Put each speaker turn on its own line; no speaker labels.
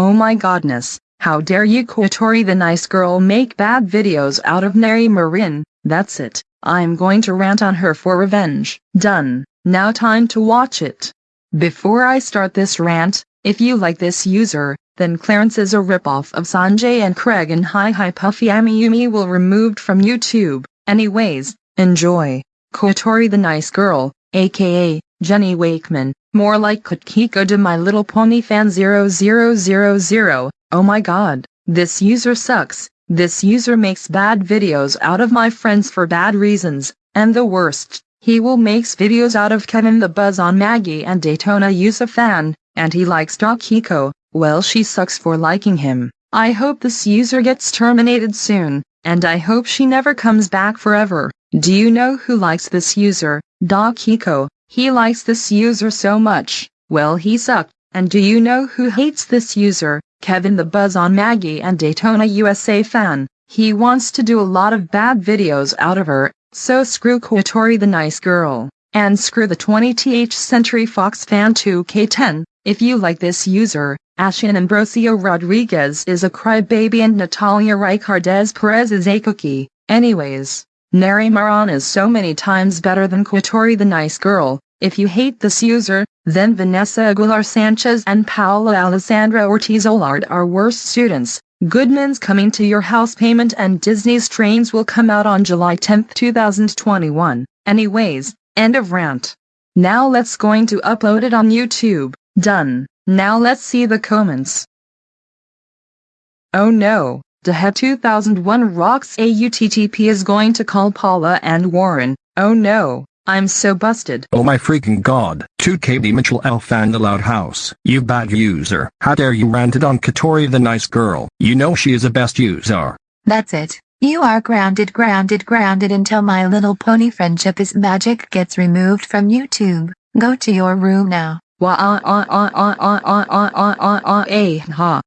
Oh my godness, how dare you Kotori the nice girl make bad videos out of Neri Marin, that's it, I'm going to rant on her for revenge. Done, now time to watch it. Before I start this rant, if you like this user, then Clarence is a ripoff of Sanjay and Craig and Hi Hi Puffy Amiyumi will removed from YouTube. Anyways, enjoy. Kotori the nice girl, aka Jenny Wakeman, more like Kotkiko de My Little Pony fan 0000. Oh my god, this user sucks. This user makes bad videos out of my friends for bad reasons, and the worst, he will makes videos out of Kevin the Buzz on Maggie and Daytona USA fan, and he likes Da Kiko. well she sucks for liking him. I hope this user gets terminated soon, and I hope she never comes back forever. Do you know who likes this user? Da Kiko. He likes this user so much, well he sucked. And do you know who hates this user? Kevin the Buzz on Maggie and Daytona USA fan. He wants to do a lot of bad videos out of her, so screw Kotori the nice girl, and screw the 20th Century Fox fan 2K10. If you like this user, Ashin Ambrosio Rodriguez is a crybaby and Natalia Ricardez Perez is a cookie. Anyways, Neri Maran is so many times better than Kotori the nice girl. If you hate this user, then Vanessa Aguilar Sanchez and Paula Alessandra Ortiz Olard are worse students. Goodman's Coming to Your House Payment and Disney's Trains will come out on July 10, 2021. Anyways, end of rant. Now let's going to upload it on YouTube. Done. Now let's see the comments. Oh no, Dehead 2001 rocks AUTTP is going to call Paula and Warren. Oh no. I'm so busted.
Oh my freaking god. 2 KD Mitchell Alpha and the Loud House. You bad user. How dare you ranted on Katori the nice girl. You know she is a best user.
That's it. You are grounded grounded grounded until my little pony friendship is magic gets removed from YouTube. Go to your room now.
Wah ah ah ah ah ah ah ah ah ah ah eh ha.